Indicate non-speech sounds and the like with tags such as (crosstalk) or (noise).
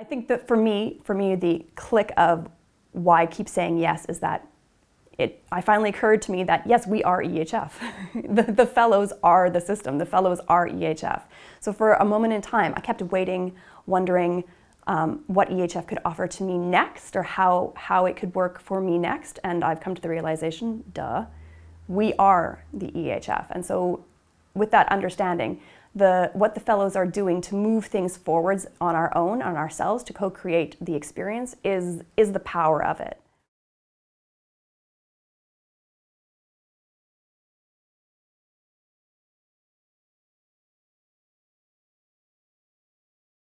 I think that for me, for me, the click of why I keep saying yes is that it, I finally occurred to me that yes, we are EHF. (laughs) the, the fellows are the system. The fellows are EHF. So for a moment in time, I kept waiting, wondering um, what EHF could offer to me next or how, how it could work for me next. And I've come to the realization, duh, we are the EHF. And so with that understanding, the, what the fellows are doing to move things forwards on our own, on ourselves, to co-create the experience is, is the power of it.